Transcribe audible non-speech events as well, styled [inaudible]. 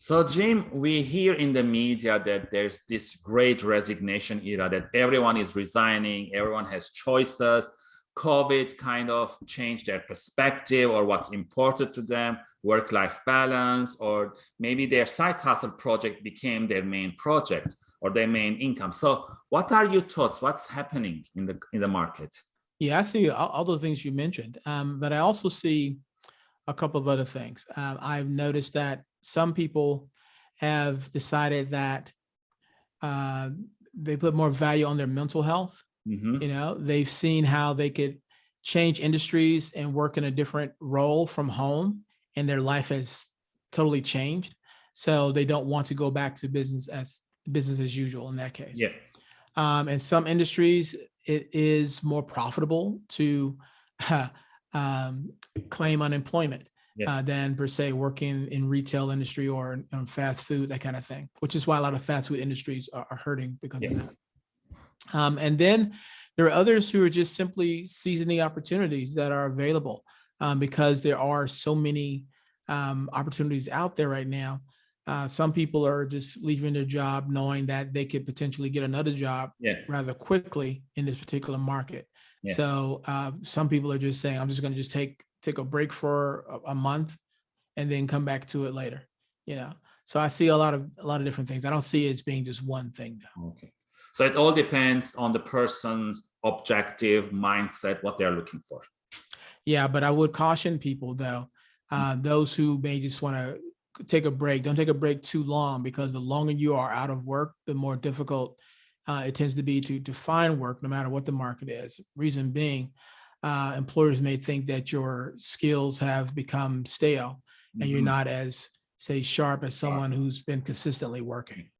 So Jim, we hear in the media that there's this great resignation era that everyone is resigning, everyone has choices. COVID kind of changed their perspective or what's important to them, work-life balance, or maybe their side hustle project became their main project or their main income. So what are your thoughts? What's happening in the in the market? Yeah, I see all, all those things you mentioned, um, but I also see a couple of other things. Um, I've noticed that some people have decided that uh, they put more value on their mental health. Mhm. You know, they've seen how they could change industries and work in a different role from home, and their life has totally changed. So they don't want to go back to business as business as usual in that case. Yeah. Um, in some industries, it is more profitable to [laughs] um, claim unemployment Yes. uh, than per se working in retail industry or fast food, that kind of thing, which is why a lot of fast food industries are, are hurting because of that. Um, and then there are others who are just simply seizing the opportunities that are available um, because there are so many um, opportunities out there right now. Uh, some people are just leaving their job knowing that they could potentially get another job Yeah. rather quickly in this particular market. Yeah. So uh, some people are just saying, I'm just going to just take take a break for a, a month and then come back to it later. You know, so I see a lot of a lot of different things. I don't see it as being just one thing. Though. Okay. So it all depends on the person's objective mindset, what they're looking for. Yeah, but I would caution people though, uh, those who may just want to take a break. Don't take a break too long because the longer you are out of work, the more difficult uh, it tends to be to to find work, no matter what the market is. Reason being, uh, employers may think that your skills have become stale and you're Mhm. not as say sharp as someone who's been consistently working.